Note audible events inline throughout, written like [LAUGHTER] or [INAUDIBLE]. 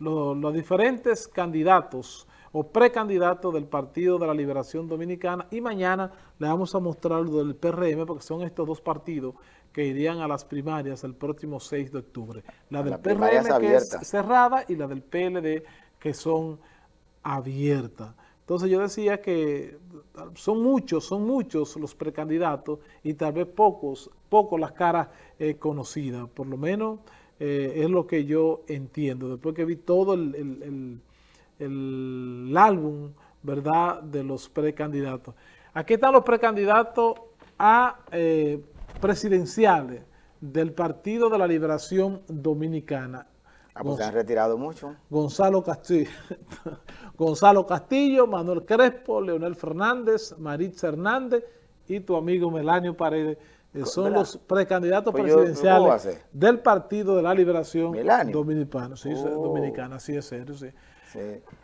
los diferentes candidatos o precandidatos del Partido de la Liberación Dominicana y mañana le vamos a mostrar lo del PRM porque son estos dos partidos que irían a las primarias el próximo 6 de octubre. La del PRM que es cerrada y la del PLD que son abiertas. Entonces yo decía que son muchos, son muchos los precandidatos y tal vez pocos, pocos las caras eh, conocidas, por lo menos eh, es lo que yo entiendo, después que vi todo el, álbum, ¿verdad?, de los precandidatos. Aquí están los precandidatos a eh, presidenciales del Partido de la Liberación Dominicana. Ah, pues se han retirado mucho. Gonzalo Castillo, [LAUGHS] Gonzalo Castillo, Manuel Crespo, Leonel Fernández, Maritza Hernández y tu amigo Melanio Paredes. Eh, son los precandidatos pues presidenciales del Partido de la Liberación Dominicana. Sí, oh. Dominicana, sí es serio, sí.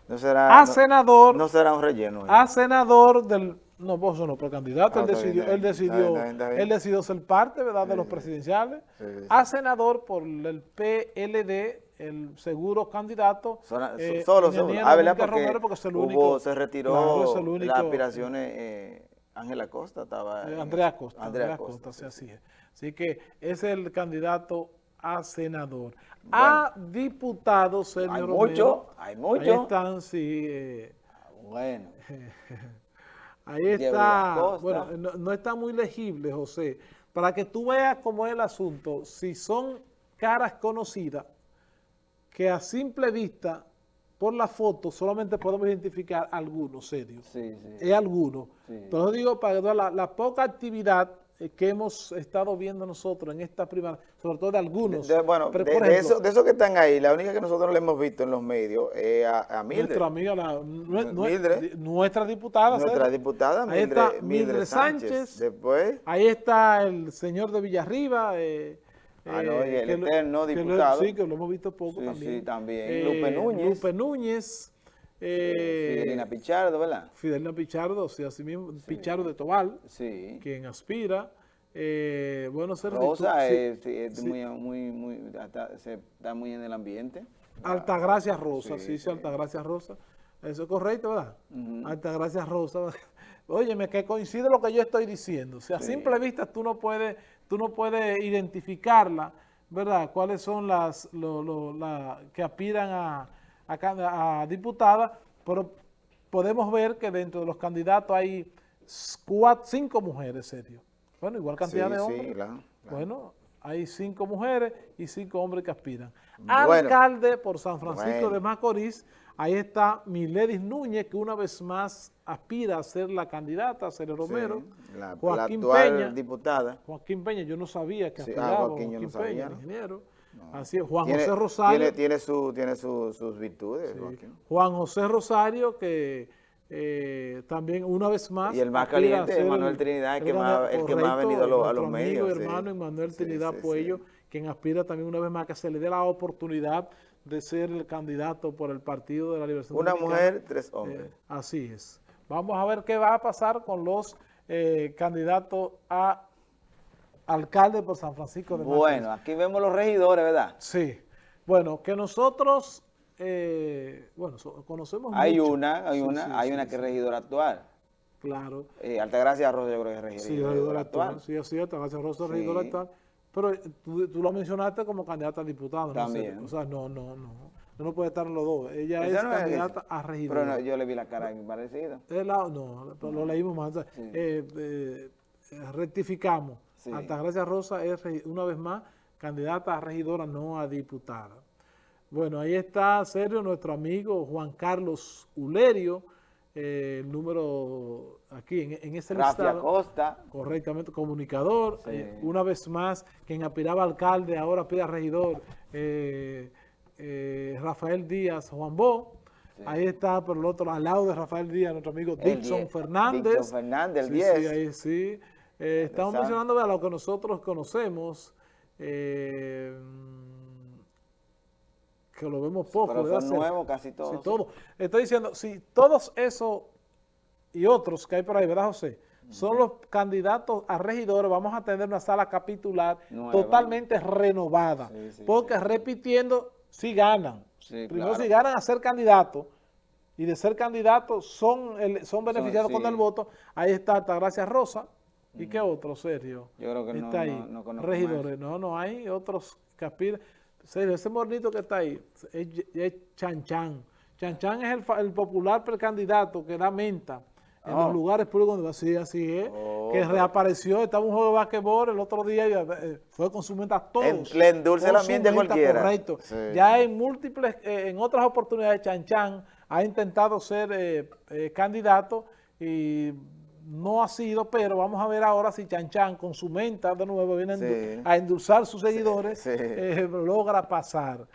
No será, a senador. No será un relleno. A senador del no, vos no precandidato, él, decidió, él, decidió, él decidió ser parte, ¿verdad?, de los presidenciales. a senador por el PLD, el seguro candidato. Eh, solo, solo. Ah. Porque, se retiró las aspiraciones, eh, Ángela Costa estaba... Eh, Andrea Costa. Andrea, Costa, sí, así es. Así que es el candidato a senador. A diputado, señor Hay mucho, hay mucho. Ahí están, sí. Eh, bueno. [LAUGHS] Ahí está, bueno, no, está muy legible, José. Para que tú veas cómo es el asunto, si son caras conocidas, que a simple vista, por la foto, solamente podemos identificar algunos, serio. Sí, sí. Es alguno. Pero digo, para la, la poca actividad eh, que hemos estado viendo nosotros en esta primera, sobre todo de algunos. bueno, de, eso, de, esos que están ahí, la única que nosotros le hemos visto en los medios es a, a Mildred. Nuestra amiga, la, nuestra diputada. Nuestra diputada, Mildred, ahí está Mildred, Sánchez. Después. Ahí está el señor de Villarriba. Eh, ah, no, y el eterno diputado. sí, que lo hemos visto poco también. Sí, también. Eh, Lupe Núñez. Lupe Núñez. Eh, Fidelina Pichardo, ¿verdad? Fidelina Pichardo, sí, así mismo, Pichardo de Tobal, sí. quien aspira. Eh, bueno, ser Rosa es, Muy, muy, muy, se está muy en el ambiente. Altagracia Rosa, sí, sí, Altagracia Rosa. Eso es correcto, ¿verdad? Altagracia Rosa. [LAUGHS] Óyeme, que coincide lo que yo estoy diciendo. O sea, a simple vista tú no puedes, tú no puedes identificarla, ¿verdad? Cuáles son las, lo, que aspiran a a, diputada, pero podemos ver que dentro de los candidatos hay cinco mujeres, serio. Bueno, igual cantidad de hombres. Bueno, hay cinco mujeres y cinco hombres que aspiran. Alcalde por San Francisco de Macorís, ahí está Miledis Núñez, que una vez más aspira a ser la candidata, a ser el Romero. la, Joaquín Peña, diputada. Joaquín Peña, yo no sabía que ah, aspiraba, Joaquín, Peña, ingeniero. Así es, Juan José Rosario. Tiene, su, tiene sus virtudes. Juan José Rosario, que eh, también una vez más... Y el más caliente, Manuel Trinidad, el, que más, el que más ha venido a los, medios. Amigo, hermano Manuel Trinidad Puello, quien aspira también una vez más que se le dé la oportunidad de ser el candidato por el Partido de la Liberación Una mujer, tres hombres. Eh, así es. Vamos a ver qué va a pasar con los eh, candidatos a alcalde por San Francisco de Macorís. Bueno, aquí vemos los regidores, ¿verdad? Sí. Bueno, que nosotros, eh, bueno, conocemos Hay una, hay una, hay una que es regidora actual. Claro. Eh, Altagracia Rosa yo creo que es regidora, sí, regidora actual. Sí, así, Altagracia Rosa es regidora actual. Pero eh, tú, tú, lo mencionaste como candidata a diputada. También. o sea, no, no, no. No puede estar en los dos. Ella es candidata a regidora. Pero no, yo le vi la cara parecida. no, lo leímos más. rectificamos Altagracia Rosa es, una vez más, candidata a regidora, no a diputada. Bueno, ahí está, serio, nuestro amigo Juan Carlos Ulerio, eh, el número aquí en, en ese listado. Costa. Correctamente, comunicador. Eh, una vez más, quien aspiraba alcalde, ahora pide a regidor, eh, Rafael Díaz Juan Bo. Ahí está, por el otro, al lado de Rafael Díaz, nuestro amigo Dixon Fernández. Dixon Fernández, el 10. Sí, ahí sí. Estamos mencionando a lo que nosotros conocemos, eh, que lo vemos poco. Pero son nuevos casi todos. todo. Estoy diciendo, si todos esos y otros que hay por ahí, ¿verdad, José? Son los candidatos a regidores, vamos a tener una sala capitular totalmente renovada. porque repitiendo, sí ganan, Primero si ganan a ser candidatos y de ser candidatos son, son beneficiados con el voto, ahí está Altagracia Rosa. ¿Y qué otro, Sergio? Yo creo que está no, ahí. Regidores. No, no hay otros que Sergio, ese mornito que está ahí es, Chan Chan. Chan Chan es el, popular precandidato que da menta en los oh. lugares públicos donde así, así es, que oh. reapareció, estaba un juego de basquetbol el otro día y eh, fue con su menta todos. Le endulce la mente cualquiera. Correcto. Ya en múltiples, eh, en otras oportunidades, Chan Chan ha intentado ser eh, candidato y no ha sido, pero vamos a ver ahora si Chan Chan con su menta de nuevo viene a endulzar sus seguidores, logra pasar.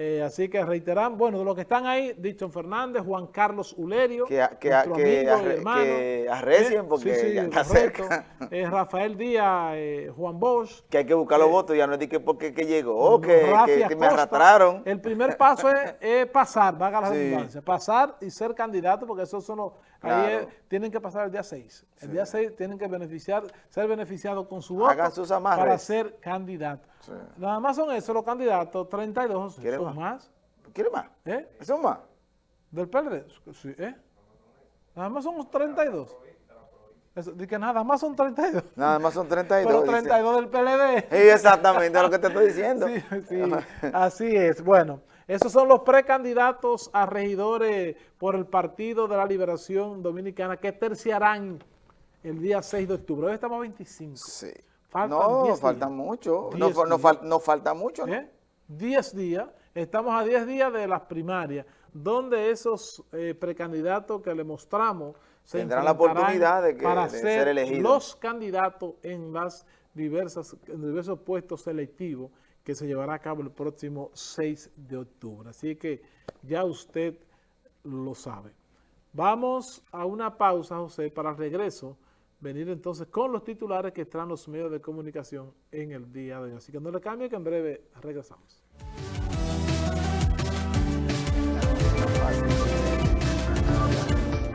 Eh, así que reiteran, bueno, de los que están ahí, Dixon Fernández, Juan Carlos Ulerio, que, que, que, hermano, que arrecien eh, porque ya está cerca. [LAUGHS] Eh, Rafael Díaz, Juan Bosch. Que hay que buscar los votos, ya no es de que porque que llegó, que, que, me arrastraron. El primer paso es, pasar, [LAUGHS] vaga la redundancia, pasar y ser candidato, porque esos son los, ahí tienen que pasar el día 6. El día 6 tienen que beneficiar, ser beneficiados con su voto para ser candidato. Nada más son esos los candidatos, 32, son más. ¿Quiere más? ¿Eh? ¿Son más? ¿Del PLD? Sí, ¿eh? Nada más son 32. Eso, que nada más son 32. Nada más son 32. Pero 32 del PLD. Sí, [LAUGHS] exactamente, lo que te estoy diciendo. [LAUGHS] Sí, sí, así es. Bueno, esos son los precandidatos a regidores por el Partido de la Liberación Dominicana que terciarán el día 6 de octubre. Hoy estamos a 25. Sí no, falta mucho. No, no, falta mucho, ¿no? 10 ¿Eh? días. Estamos a 10 días de las primarias, donde esos eh, precandidatos que le mostramos se tendrán la oportunidad de, para ser, elegidos. los candidatos en las diversas en diversos puestos selectivos que se llevará a cabo el próximo 6 de octubre. Así que ya usted lo sabe. Vamos a una pausa, José, para regreso. Venir entonces con los titulares que están los medios de comunicación en el día de hoy. Así que no le cambie que en breve regresamos.